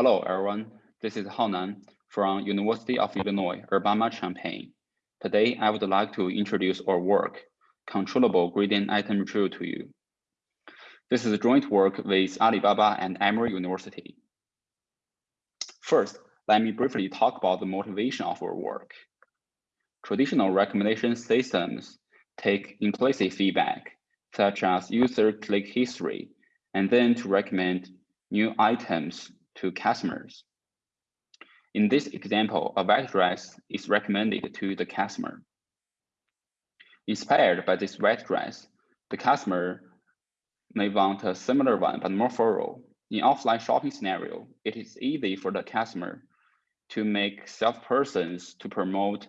Hello, everyone. This is Hao Nan from University of Illinois, Urbana-Champaign. Today, I would like to introduce our work, Controllable Gradient Item Retrieval to you. This is a joint work with Alibaba and Emory University. First, let me briefly talk about the motivation of our work. Traditional recommendation systems take implicit feedback, such as user click history, and then to recommend new items to customers. In this example, a wet dress is recommended to the customer. Inspired by this wet dress, the customer may want a similar one, but more thorough. In offline shopping scenario, it is easy for the customer to make salespersons to promote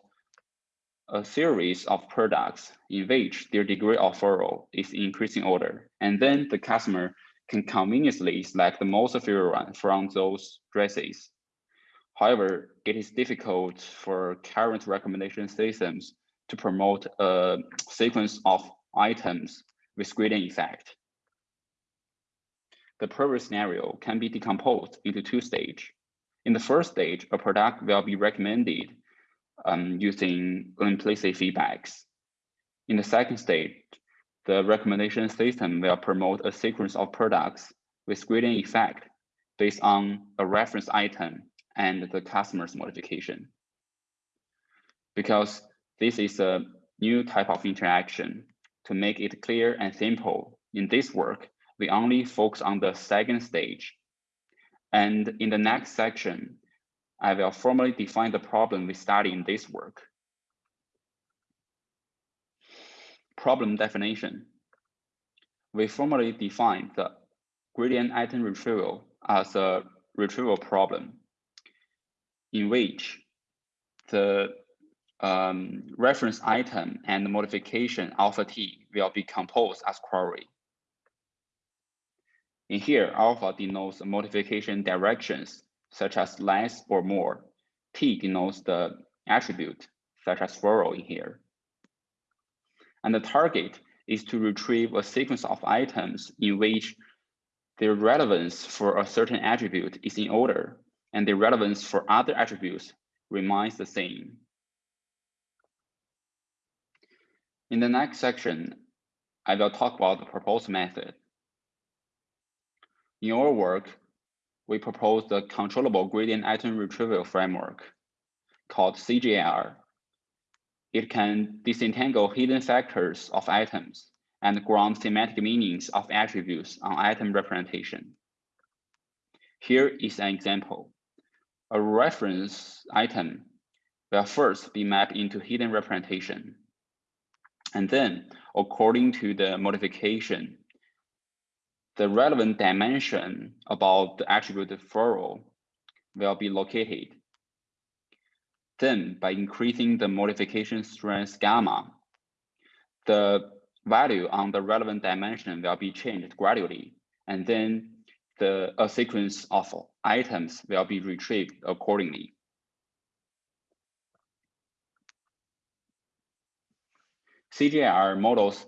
a series of products in which their degree of thorough is increasing order. And then the customer can conveniently select the most favorite one from those dresses. However, it is difficult for current recommendation systems to promote a sequence of items with gradient effect. The previous scenario can be decomposed into two stages. In the first stage, a product will be recommended um, using implicit feedbacks. In the second stage, the recommendation system will promote a sequence of products with gradient effect based on a reference item and the customer's modification. Because this is a new type of interaction, to make it clear and simple, in this work, we only focus on the second stage. And in the next section, I will formally define the problem we study in this work. Problem definition. We formally define the gradient item retrieval as a retrieval problem in which the um, reference item and the modification alpha t will be composed as query. In here, alpha denotes modification directions, such as less or more. T denotes the attribute, such as thorough in here. And the target is to retrieve a sequence of items in which their relevance for a certain attribute is in order and the relevance for other attributes remains the same. In the next section, I will talk about the proposed method. In our work, we propose the controllable gradient item retrieval framework called CGR it can disentangle hidden factors of items and ground semantic meanings of attributes on item representation. Here is an example. A reference item will first be mapped into hidden representation. And then, according to the modification, the relevant dimension about the attribute thorough will be located then by increasing the modification strength gamma, the value on the relevant dimension will be changed gradually. And then the a sequence of items will be retrieved accordingly. CGR models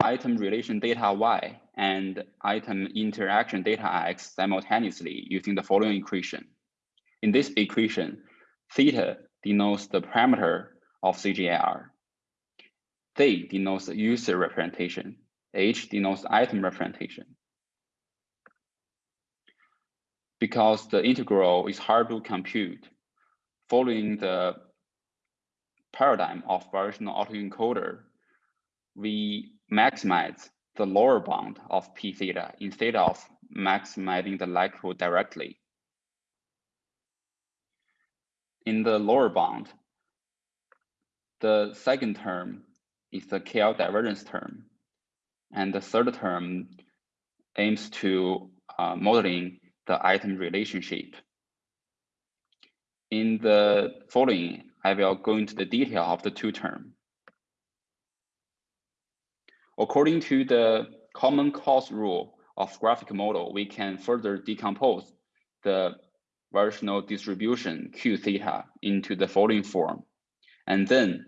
item relation data Y and item interaction data X simultaneously using the following equation. In this equation, theta denotes the parameter of CGR. Z denotes the user representation. H denotes item representation. Because the integral is hard to compute, following the paradigm of variational autoencoder, we maximize the lower bound of p theta instead of maximizing the likelihood directly in the lower bound, the second term is the KL divergence term. And the third term aims to uh, modeling the item relationship. In the following, I will go into the detail of the two term. According to the common cause rule of graphic model, we can further decompose the variational distribution q theta into the following form. And then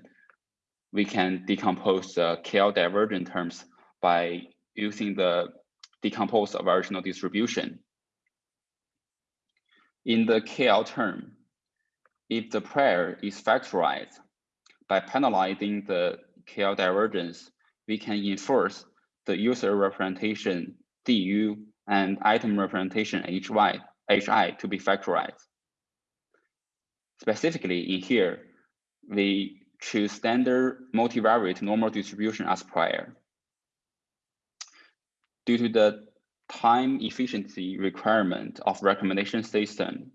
we can decompose the KL divergent terms by using the decomposed variational distribution. In the KL term, if the prior is factorized, by penalizing the KL divergence, we can enforce the user representation DU and item representation HY, HI to be factorized. Specifically in here, we choose standard multivariate normal distribution as prior. Due to the time efficiency requirement of recommendation system,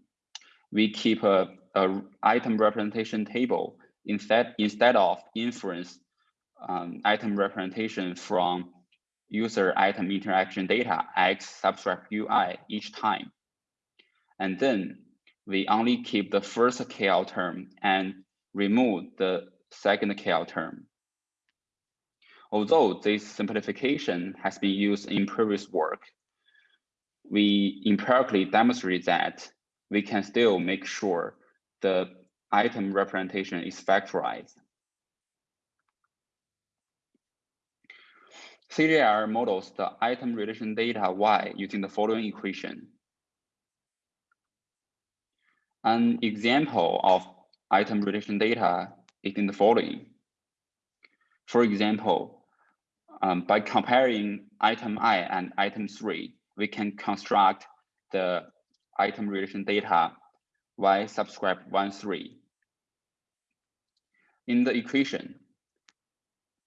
we keep a, a item representation table instead, instead of inference um, item representation from user item interaction data X subtract UI each time. And then we only keep the first KL term and remove the second KL term. Although this simplification has been used in previous work, we empirically demonstrate that we can still make sure the item representation is factorized. CJR models the item relation data Y using the following equation. An example of item relation data is in the following. For example, um, by comparing item I and item 3, we can construct the item relation data y subscribe 1, 3. In the equation,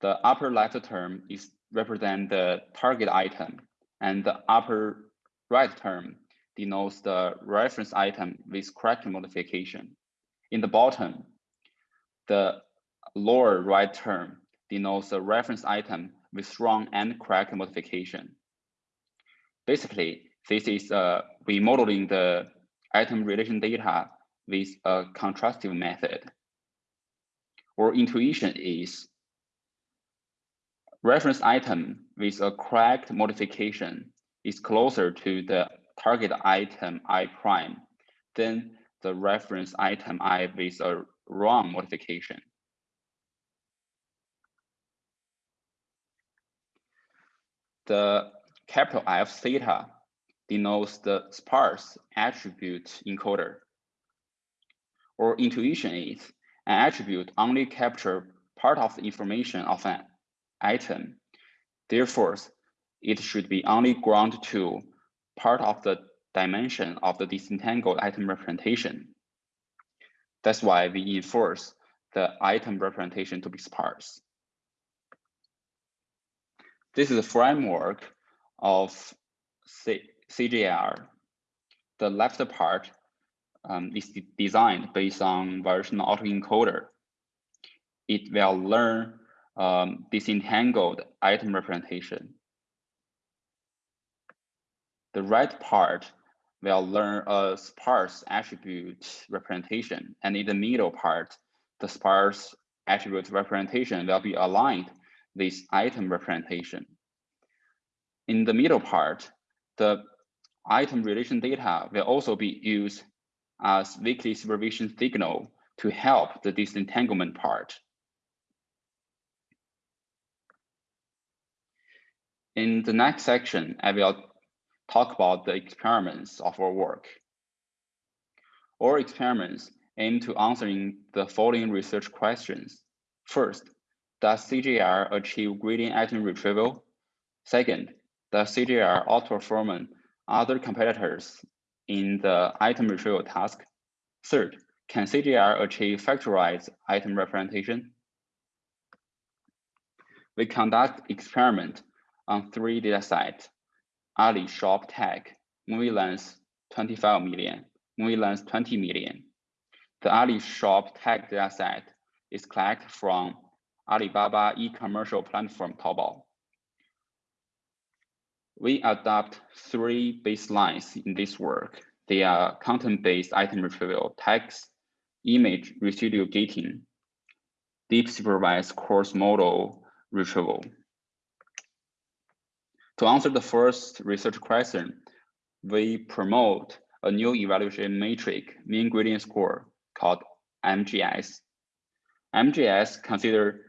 the upper left term is represent the target item and the upper right term denotes the reference item with correct modification. In the bottom, the lower right term denotes the reference item with wrong and correct modification. Basically, this is uh, remodeling the item relation data with a contrastive method. Or intuition is reference item with a correct modification is closer to the target item I prime then the reference item I with a wrong modification. The capital F theta denotes the sparse attribute encoder. Or intuition is an attribute only capture part of the information of an item. Therefore, it should be only ground to part of the dimension of the disentangled item representation. That's why we enforce the item representation to be sparse. This is a framework of C CJR. The left part um, is designed based on variational autoencoder. It will learn um, disentangled item representation. The right part will learn a sparse attribute representation, and in the middle part, the sparse attribute representation will be aligned with item representation. In the middle part, the item relation data will also be used as weekly supervision signal to help the disentanglement part. In the next section, I will talk about the experiments of our work. Our experiments aim to answering the following research questions. First, does CGR achieve gradient item retrieval? Second, does CGR outperform other competitors in the item retrieval task? Third, can CGR achieve factorized item representation? We conduct experiment on three datasets, Ali shop tag, MovieLens 25 million, MovieLens 20 million. The Ali shop tag dataset is collected from Alibaba e-commercial platform Taobao. We adopt three baselines in this work. They are content-based item retrieval, text, image residual gating, deep supervised cross-modal retrieval. To answer the first research question, we promote a new evaluation metric, mean gradient score, called MGS. MGS consider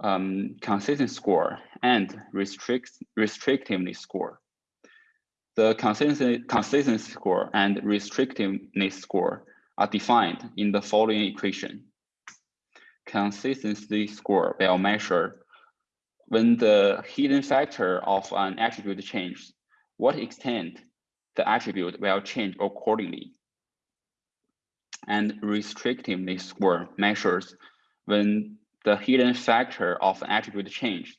um, consistent score and restrict, restrictiveness score. The consistency, consistency score and restrictiveness score are defined in the following equation. Consistency score will measure when the hidden factor of an attribute changes, what extent the attribute will change accordingly. And restrictiveness score measures when the hidden factor of an attribute changes,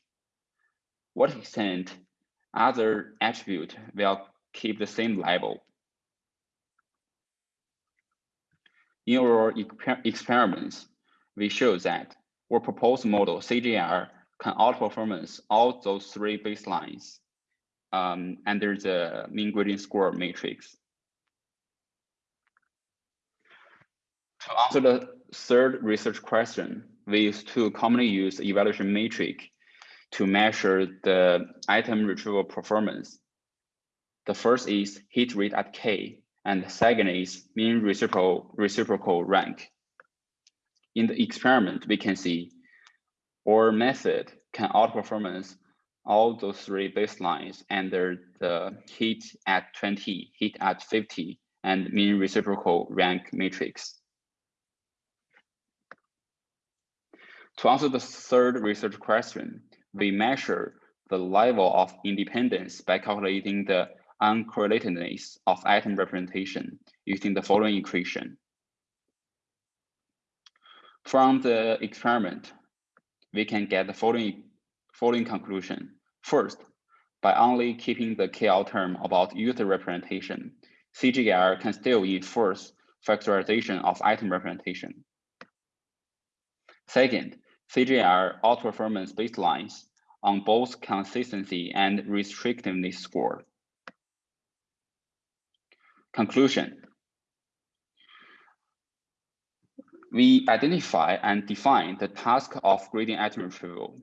what extent other attribute will keep the same level. In our experiments, we show that our proposed model CJR can outperformance all those three baselines um, under the mean gradient score matrix. To answer the third research question, we use two commonly used evaluation matrix to measure the item retrieval performance. The first is hit rate at K, and the second is mean reciprocal, reciprocal rank. In the experiment, we can see our method can outperformance all those three baselines under the hit at 20, hit at 50, and mean reciprocal rank matrix. To answer the third research question, we measure the level of independence by calculating the uncorrelatedness of item representation using the following equation. From the experiment, we can get the following, following conclusion. First, by only keeping the KL term about user representation, CGR can still enforce factorization of item representation. Second, CGR outperformance baselines on both consistency and restrictiveness score. Conclusion. We identify and define the task of gradient item retrieval.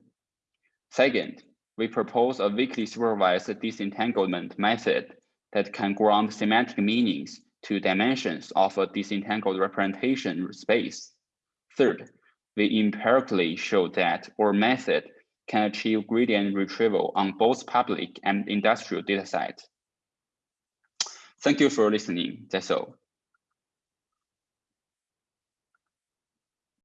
Second, we propose a weakly supervised disentanglement method that can ground semantic meanings to dimensions of a disentangled representation space. Third, we empirically show that our method can achieve gradient retrieval on both public and industrial datasets. Thank you for listening. That's all.